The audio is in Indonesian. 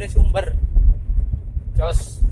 dari sumber. Jos.